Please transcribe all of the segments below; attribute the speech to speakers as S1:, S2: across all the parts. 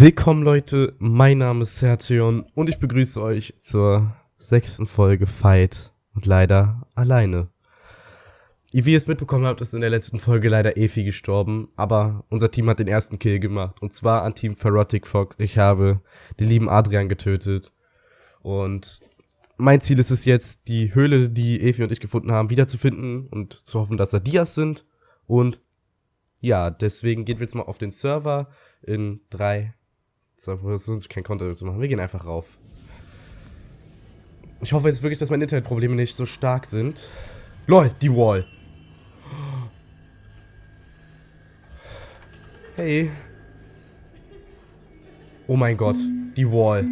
S1: Willkommen Leute, mein Name ist Sertion und ich begrüße euch zur sechsten Folge Fight und leider alleine. Wie ihr es mitbekommen habt, ist in der letzten Folge leider Efi gestorben, aber unser Team hat den ersten Kill gemacht und zwar an Team Ferrotic Fox. Ich habe den lieben Adrian getötet und mein Ziel ist es jetzt, die Höhle, die Efi und ich gefunden haben, wiederzufinden und zu hoffen, dass da Dias sind und ja, deswegen gehen wir jetzt mal auf den Server in drei, so, sonst kein Content zu machen. Wir gehen einfach rauf. Ich hoffe jetzt wirklich, dass meine Internetprobleme nicht so stark sind. LOL, die Wall. Hey. Oh mein Gott, die Wall.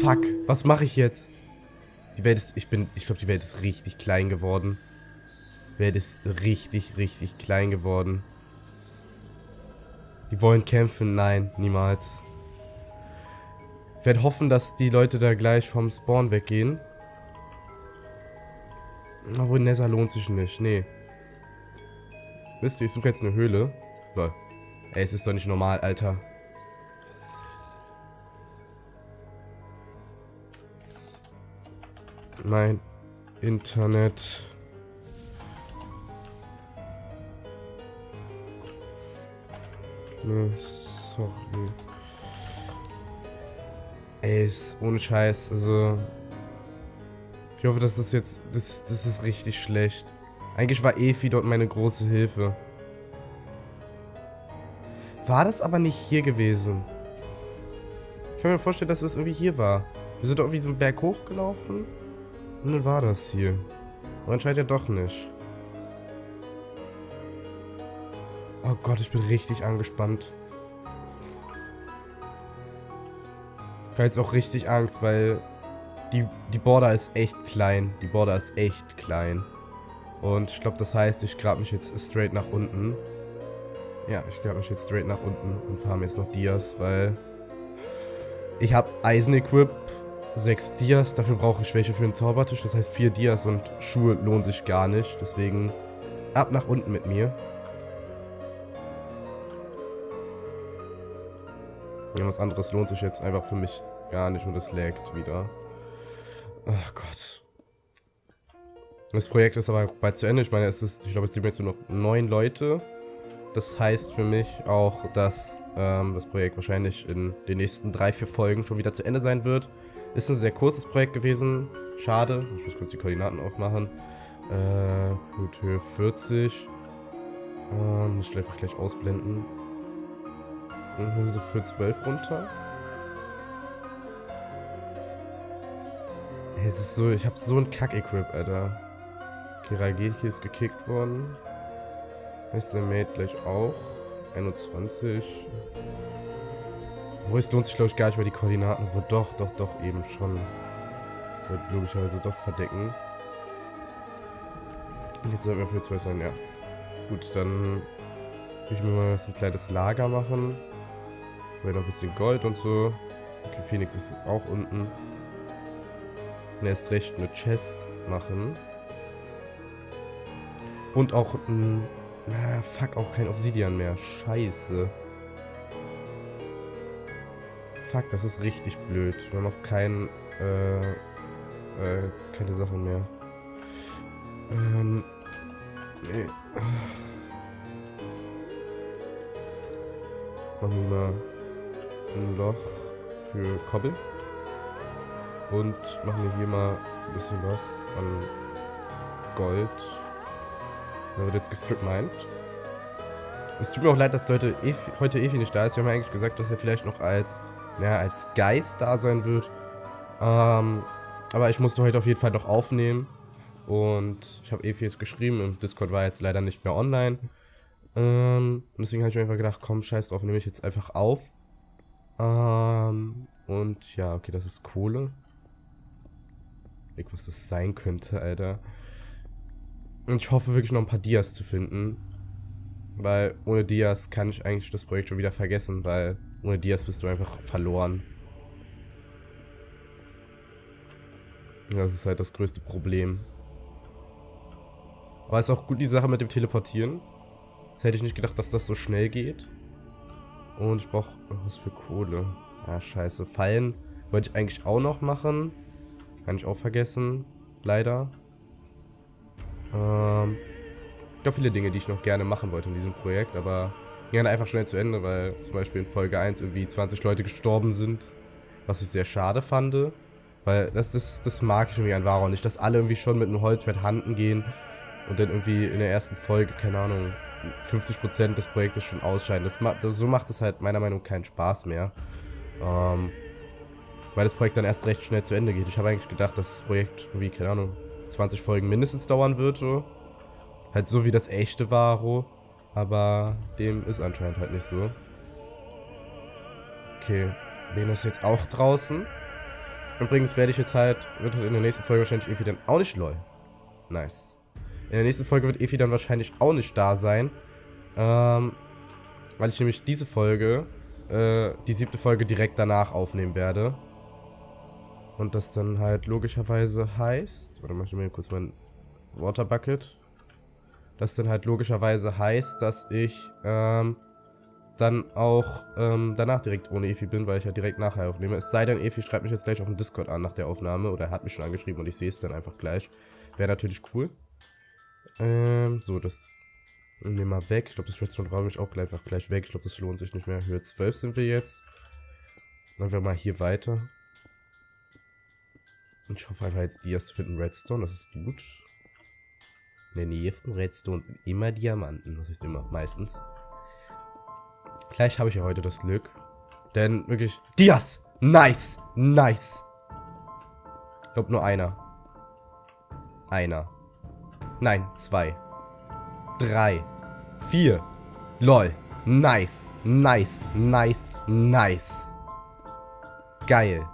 S1: Fuck, was mache ich jetzt? Die Welt ist, ich bin, ich glaube, die Welt ist richtig klein geworden. Die Welt ist richtig, richtig klein geworden. Die wollen kämpfen? Nein, niemals. Ich werde hoffen, dass die Leute da gleich vom Spawn weggehen. Obwohl, Nether lohnt sich nicht. Nee. Wisst ihr, ich suche jetzt eine Höhle. Lol. Ey, es ist doch nicht normal, Alter. Mein Internet sorry. Ey, ist ohne Scheiß, also... Ich hoffe, dass das jetzt... Das, das ist richtig schlecht. Eigentlich war Efi dort meine große Hilfe. War das aber nicht hier gewesen? Ich kann mir vorstellen, dass das irgendwie hier war. Wir sind doch irgendwie so einen Berg hochgelaufen. Und dann war das hier. Aber anscheinend ja doch nicht. Oh Gott, ich bin richtig angespannt. Ich habe jetzt auch richtig Angst, weil die, die Border ist echt klein. Die Border ist echt klein. Und ich glaube, das heißt, ich grab mich jetzt straight nach unten. Ja, ich grab mich jetzt straight nach unten und farm jetzt noch Dias, weil ich habe Eisen-Equip, 6 Dias, dafür brauche ich welche für den Zaubertisch, das heißt 4 Dias und Schuhe lohnen sich gar nicht, deswegen ab nach unten mit mir. Irgendwas anderes lohnt sich jetzt einfach für mich gar nicht und es laggt wieder. Ach Gott. Das Projekt ist aber bald zu Ende. Ich meine, es ist, ich glaube, es sind jetzt nur noch neun Leute. Das heißt für mich auch, dass ähm, das Projekt wahrscheinlich in den nächsten drei, vier Folgen schon wieder zu Ende sein wird. Ist ein sehr kurzes Projekt gewesen. Schade. Ich muss kurz die Koordinaten aufmachen. Äh, gut, Höhe 40. Ähm, muss ich einfach gleich ausblenden. Und so für 12 runter. Es ist so, ich habe so ein Kack-Equip, Alter. Kirageki ist gekickt worden. Mr. Mate gleich auch. 21. Wo es lohnt sich, glaube ich, gar nicht mehr die Koordinaten. Wo doch, doch, doch, eben schon. Sollte logischerweise doch verdecken. Und jetzt sollten wir für 12 sein, ja. Gut, dann will ich mir mal ein kleines Lager machen. Weil noch ein bisschen Gold und so. Okay, Phoenix ist es auch unten. Und erst recht eine Chest machen. Und auch ein... Na, fuck, auch kein Obsidian mehr. Scheiße. Fuck, das ist richtig blöd. Wir haben auch kein... Äh, äh, keine Sachen mehr. Ähm... Nee. Machen wir mal ein Loch für Kobbel. Und machen wir hier mal ein bisschen was an Gold. Da wird jetzt gestrippt meint. Es tut mir auch leid, dass Leute Efi, heute Efi nicht da ist. Wir haben eigentlich gesagt, dass er vielleicht noch als, ja, als Geist da sein wird. Ähm, aber ich musste heute auf jeden Fall noch aufnehmen. Und ich habe Efi jetzt geschrieben und Discord war jetzt leider nicht mehr online. Ähm, deswegen habe ich mir einfach gedacht, komm, scheiß drauf, nehme ich jetzt einfach auf. Ähm, und ja, okay, das ist Kohle. Ich, was das sein könnte, Alter. Und ich hoffe wirklich noch ein paar Dias zu finden. Weil ohne Dias kann ich eigentlich das Projekt schon wieder vergessen, weil ohne Dias bist du einfach verloren. Das ist halt das größte Problem. Aber ist auch gut die Sache mit dem Teleportieren. Das hätte ich nicht gedacht, dass das so schnell geht. Und ich brauche was für Kohle. Ja, scheiße. Fallen wollte ich eigentlich auch noch machen. Kann ich auch vergessen. Leider. Ähm, ich glaube, viele Dinge, die ich noch gerne machen wollte in diesem Projekt, aber gerne einfach schnell zu Ende, weil zum Beispiel in Folge 1 irgendwie 20 Leute gestorben sind. Was ich sehr schade fand. Weil das, das, das mag ich irgendwie an Varo nicht, dass alle irgendwie schon mit einem Holzschwert handen gehen und dann irgendwie in der ersten Folge, keine Ahnung, 50% des Projektes schon ausscheiden. Das, das, so macht es halt meiner Meinung nach keinen Spaß mehr. Ähm, weil das Projekt dann erst recht schnell zu Ende geht. Ich habe eigentlich gedacht, dass das Projekt irgendwie, keine Ahnung, 20 Folgen mindestens dauern wird. So. Halt so wie das echte Varo. Aber dem ist anscheinend halt nicht so. Okay, Lena ist jetzt auch draußen. Übrigens werde ich jetzt halt, wird halt in der nächsten Folge wahrscheinlich Efi dann auch nicht lol. Nice. In der nächsten Folge wird Efi dann wahrscheinlich auch nicht da sein. Ähm, weil ich nämlich diese Folge, äh, die siebte Folge direkt danach aufnehmen werde. Und das dann halt logischerweise heißt, warte mal, ich mir kurz mein Waterbucket. Das dann halt logischerweise heißt, dass ich, ähm, dann auch ähm, danach direkt ohne Efi bin, weil ich ja direkt nachher aufnehme. Es sei denn, Efi schreibt mich jetzt gleich auf dem Discord an nach der Aufnahme oder er hat mich schon angeschrieben und ich sehe es dann einfach gleich. Wäre natürlich cool. Ähm, so, das nehmen wir weg. Ich glaube, das Redstone brauche ich auch gleich, einfach gleich weg. Ich glaube, das lohnt sich nicht mehr. Höhe 12 sind wir jetzt. Dann wir mal hier weiter. Und ich hoffe einfach jetzt Dias finden Redstone, das ist gut. In der Nähe von Redstone immer Diamanten, das ist immer, meistens. Gleich habe ich ja heute das Glück. Denn wirklich... Dias! Nice! Nice! Ich glaube nur einer. Einer. Nein, zwei. Drei. Vier. Lol. Nice. Nice. Nice. Nice. Geil.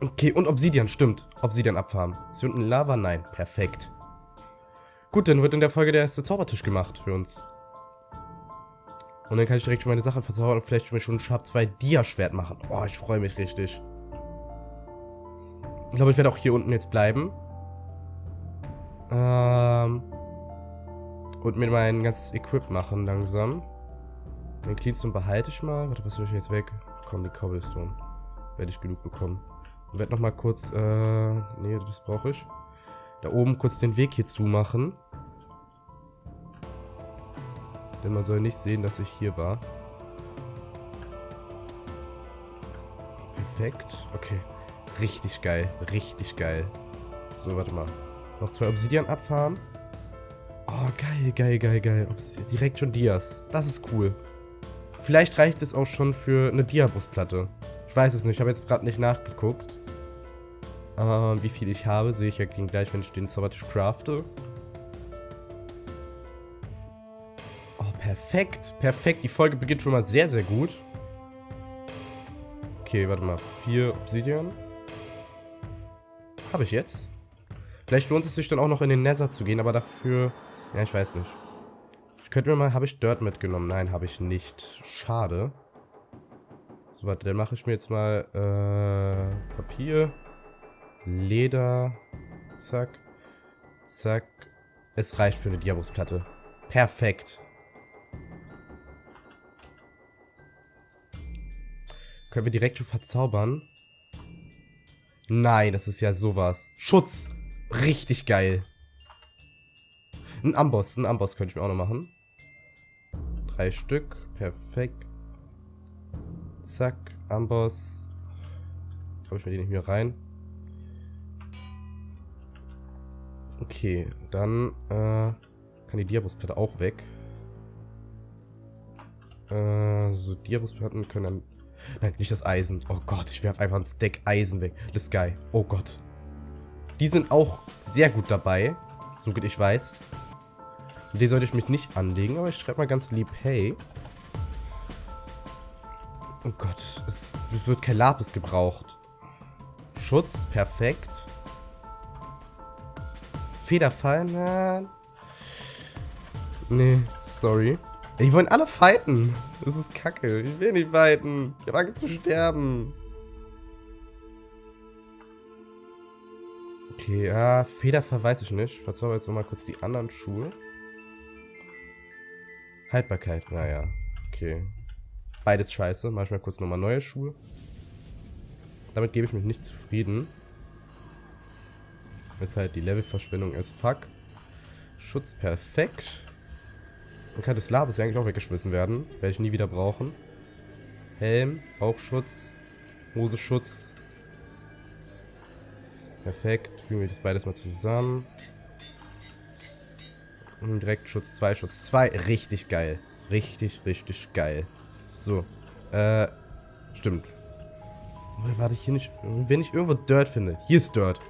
S1: Okay, und Obsidian, stimmt. Obsidian abfarmen. Ist hier unten Lava? Nein. Perfekt. Gut, dann wird in der Folge der erste Zaubertisch gemacht für uns. Und dann kann ich direkt schon meine Sache verzaubern und vielleicht schon ein Sharp 2 Dia-Schwert machen. Oh, ich freue mich richtig. Ich glaube, ich werde auch hier unten jetzt bleiben. Ähm, und mir mein ganzes Equip machen langsam. Den Cleanstone behalte ich mal. Warte, was soll ich jetzt weg? Komm, die Cobblestone. Werde ich genug bekommen. Und werde nochmal kurz, äh, nee, das brauche ich. Da oben kurz den Weg hier zumachen. Denn man soll nicht sehen, dass ich hier war. Perfekt. Okay. Richtig geil. Richtig geil. So, warte mal. Noch zwei Obsidian abfahren. Oh, geil, geil, geil, geil. Obsidian. Direkt schon Dias. Das ist cool. Vielleicht reicht es auch schon für eine Diabusplatte. Ich weiß es nicht. Ich habe jetzt gerade nicht nachgeguckt. Ähm, wie viel ich habe, sehe ich ja gleich, wenn ich den Zaubertisch crafte. Perfekt, perfekt. Die Folge beginnt schon mal sehr, sehr gut. Okay, warte mal. Vier Obsidian. Habe ich jetzt. Vielleicht lohnt es sich dann auch noch in den Nether zu gehen, aber dafür... Ja, ich weiß nicht. Ich könnte mir mal... Habe ich Dirt mitgenommen? Nein, habe ich nicht. Schade. So, warte, dann mache ich mir jetzt mal äh, Papier, Leder, zack, zack. Es reicht für eine Diabusplatte. Perfekt. Können wir direkt schon verzaubern? Nein, das ist ja sowas. Schutz. Richtig geil. Ein Amboss. Ein Amboss könnte ich mir auch noch machen. Drei Stück. Perfekt. Zack. Amboss. Habe ich mir die nicht mehr rein. Okay, dann äh, kann die Diabusplatte auch weg. Äh, so Diabusplatten können dann Nein, nicht das Eisen. Oh Gott, ich werfe einfach ein Stack Eisen weg. Das ist geil. Oh Gott. Die sind auch sehr gut dabei. So gut ich weiß. Die sollte ich mich nicht anlegen, aber ich schreibe mal ganz lieb, hey. Oh Gott, es wird kein Lapis gebraucht. Schutz, perfekt. Federfall, na. Nee, sorry. Die wollen alle fighten. Das ist kacke. Ich will nicht fighten. Ich habe Angst zu sterben. Okay, ja, Federfall weiß ich nicht. Ich verzauber jetzt nochmal kurz die anderen Schuhe. Haltbarkeit, naja. Okay. Beides scheiße. Mach ich mal kurz nochmal neue Schuhe. Damit gebe ich mich nicht zufrieden. Weshalb die Levelverschwendung ist. Fuck. Schutz perfekt. Dann kann das Labis ja eigentlich auch weggeschmissen werden. Werde ich nie wieder brauchen. Helm, Bauchschutz, Hoseschutz. Perfekt. Fügen wir das beides mal zusammen. Und direkt Schutz 2, Schutz 2. Richtig geil. Richtig, richtig geil. So. Äh, stimmt. Warte, ich hier nicht... Wenn ich irgendwo Dirt finde. Hier ist Dirt.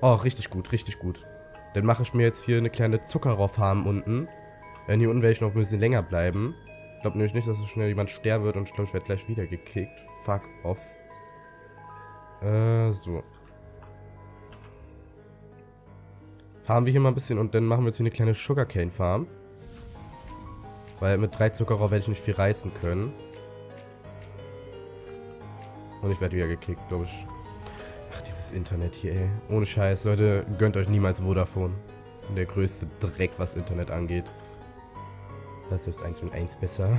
S1: Oh, richtig gut, richtig gut. Dann mache ich mir jetzt hier eine kleine Zuckerrohrfarm unten. Wenn hier unten werde ich noch ein bisschen länger bleiben. Ich glaube nämlich nicht, dass so schnell jemand sterben wird und ich glaube, ich werde gleich wieder gekickt. Fuck off. Äh, so. Farmen wir hier mal ein bisschen und dann machen wir jetzt hier eine kleine Sugarcane Farm. Weil mit drei Zuckerrohr werde ich nicht viel reißen können. Und ich werde wieder gekickt, glaube ich. Ach, dieses Internet hier, ey. Ohne Scheiß, Leute, gönnt euch niemals Vodafone. Der größte Dreck, was Internet angeht. Das ist 1 und 1 besser.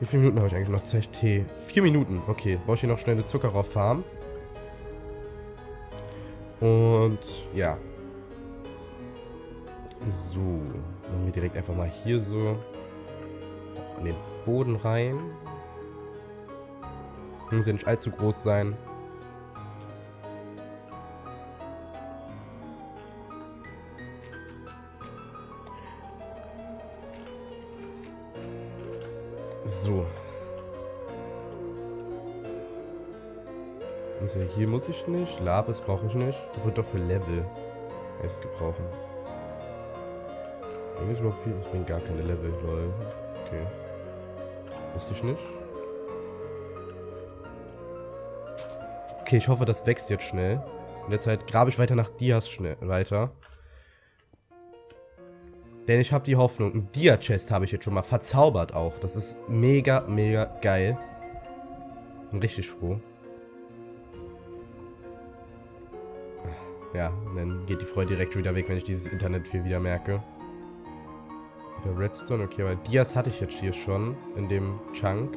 S1: Wie viele Minuten habe ich eigentlich noch Zeit? Tee. Vier Minuten. Okay, brauche ich hier noch schnell eine Zuckerrohrfarm. Und ja. So. Machen wir direkt einfach mal hier so an den Boden rein. Muss ja nicht allzu groß sein. So. Also hier muss ich nicht. Labes brauche ich nicht. Wird doch für Level erst gebrauchen. Eigentlich überhaupt viel. Ich bin gar keine Level, lol. Okay. Wusste ich nicht. Okay, ich hoffe, das wächst jetzt schnell. In der Zeit grabe ich weiter nach Dias schnell weiter. Denn ich habe die Hoffnung, ein Dia-Chest habe ich jetzt schon mal verzaubert auch. Das ist mega, mega geil. Bin richtig froh. Ja, dann geht die Freude direkt wieder weg, wenn ich dieses Internet viel wieder merke. Wieder Redstone, okay, aber Dias hatte ich jetzt hier schon in dem Chunk.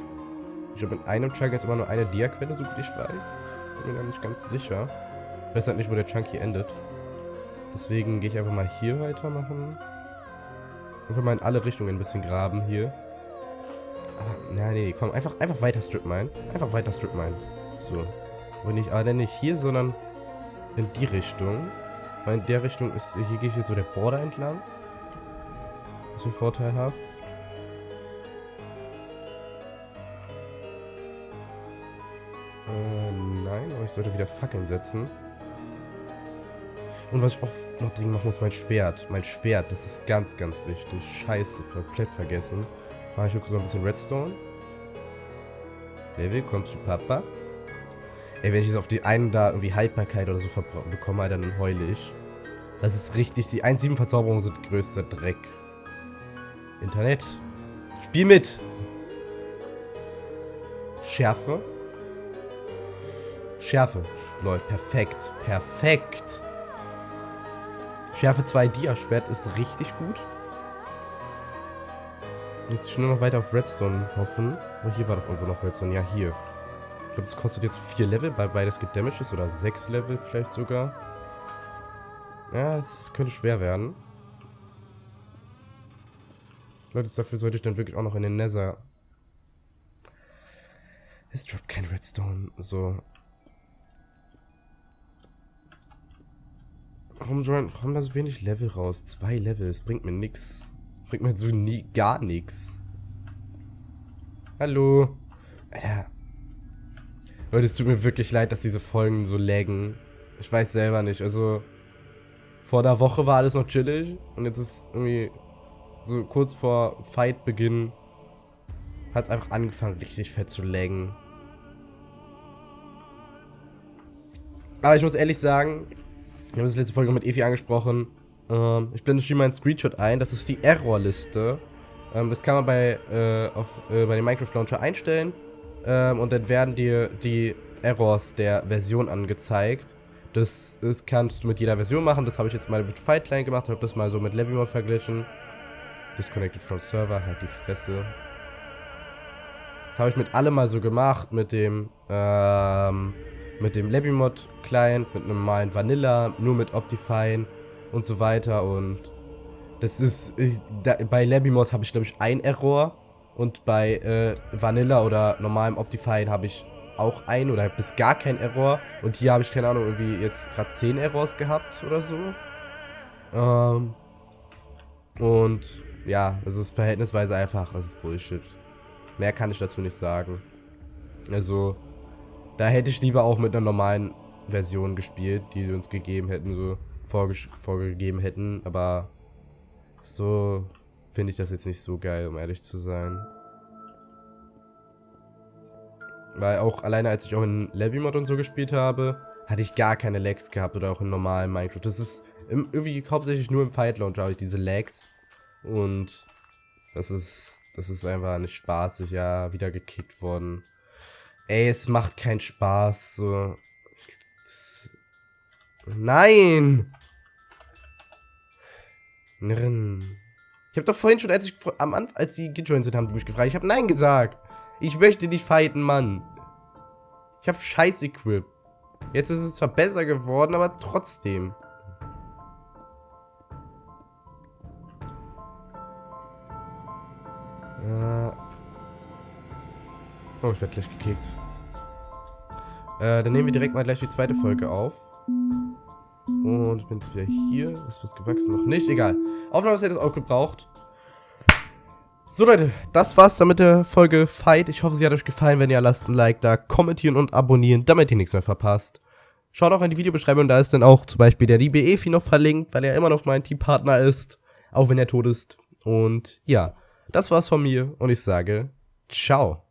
S1: Ich glaube, in einem Chunk ist immer nur eine Dia-Quelle, so gut ich weiß. Bin mir da nicht ganz sicher. Ich weiß halt nicht, wo der Chunk hier endet. Deswegen gehe ich einfach mal hier weitermachen. Einfach mal in alle Richtungen ein bisschen graben hier. Aber, na nee, komm, einfach, einfach weiter Strip mine. Einfach weiter Strip mine. So. Und nicht, aber nicht hier, sondern in die Richtung. Weil in der Richtung ist, hier gehe ich jetzt so der Border entlang. Bisschen vorteilhaft. Äh, nein, aber ich sollte wieder Fackeln setzen. Und was ich auch noch dringend machen muss, mein Schwert. Mein Schwert, das ist ganz, ganz wichtig. Scheiße, komplett vergessen. Mache ich wirklich so ein bisschen Redstone. Level, kommst du Papa? Ey, wenn ich jetzt auf die einen da irgendwie Haltbarkeit oder so bekomme, dann heule ich. Das ist richtig. Die 1.7 Verzauberungen sind größter Dreck. Internet. Spiel mit! Schärfe. Schärfe. Leute, perfekt. Perfekt. Schärfe 2 Dia-Schwert ist richtig gut. Jetzt ich nur noch weiter auf Redstone hoffen. Oh, hier war doch irgendwo noch Redstone. Ja, hier. Ich glaube, es kostet jetzt 4 Level, weil beides gedamaged ist. Oder 6 Level vielleicht sogar. Ja, es könnte schwer werden. Leute, dafür sollte ich dann wirklich auch noch in den Nether. Es droppt kein Redstone. So. Warum kommen da so wenig Level raus? Zwei Level, das bringt mir nix. Bringt mir so nie gar nichts. Hallo. Alter. Leute, es tut mir wirklich leid, dass diese Folgen so laggen. Ich weiß selber nicht. Also, vor der Woche war alles noch chillig. Und jetzt ist irgendwie so kurz vor Fight-Beginn hat es einfach angefangen, richtig fett zu laggen. Aber ich muss ehrlich sagen, wir haben das letzte Folge mit Evi angesprochen. Ähm, ich blende schon mal einen Screenshot ein. Das ist die Error-Liste. Ähm, das kann man bei, äh, auf, äh, bei dem Minecraft Launcher einstellen. Ähm, und dann werden dir die Errors der Version angezeigt. Das, das kannst du mit jeder Version machen. Das habe ich jetzt mal mit Fightline gemacht. Ich habe das mal so mit Levimod verglichen. Disconnected from Server, halt die Fresse. Das habe ich mit allem mal so gemacht, mit dem, ähm, mit dem Labimod Client, mit einem normalen Vanilla, nur mit Optifine und so weiter und das ist, ich, da, bei Labimod habe ich glaube ich ein Error und bei äh, Vanilla oder normalem Optifine habe ich auch ein oder bis gar kein Error und hier habe ich keine Ahnung irgendwie jetzt gerade 10 Errors gehabt oder so. Ähm, und ja, es ist verhältnisweise einfach, es ist Bullshit. Mehr kann ich dazu nicht sagen. Also, da hätte ich lieber auch mit einer normalen Version gespielt, die sie uns gegeben hätten, so vorgegeben hätten, aber so finde ich das jetzt nicht so geil, um ehrlich zu sein. Weil auch alleine als ich auch in Levy-Mod und so gespielt habe, hatte ich gar keine Lags gehabt oder auch in normalen Minecraft. Das ist irgendwie hauptsächlich nur im Fight Launcher habe ich diese Lags. Und das ist, das ist einfach nicht spaßig, ja, wieder gekickt worden. Ey, es macht keinen Spaß, so. Nein! Ich habe doch vorhin schon, als ich am als die gejoint sind, haben die mich gefragt. Ich habe Nein gesagt. Ich möchte nicht fighten, Mann. Ich habe scheiß Equip. Jetzt ist es zwar besser geworden, aber trotzdem. Oh, ich werde gleich gekickt. Äh, dann nehmen wir direkt mal gleich die zweite Folge auf. Und ich bin jetzt wieder hier. Ist was gewachsen? Noch nicht. Egal. Aufnahme hätte es auch gebraucht. So Leute, das war's dann mit der Folge Fight. Ich hoffe, sie hat euch gefallen. Wenn ja, lasst ein Like da, kommentieren und abonnieren, damit ihr nichts mehr verpasst. Schaut auch in die Videobeschreibung, da ist dann auch zum Beispiel der liebe Efi noch verlinkt, weil er immer noch mein Teampartner ist, auch wenn er tot ist. Und ja, das war's von mir und ich sage ciao.